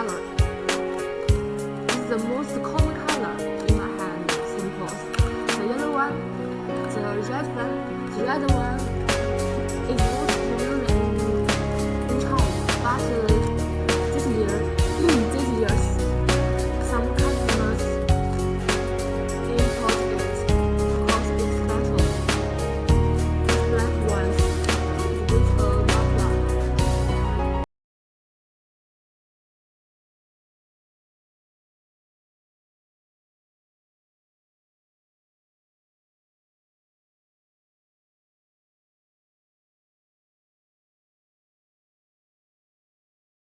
color. This is the most common color in my hand Simple. The yellow one, the red one, the red one,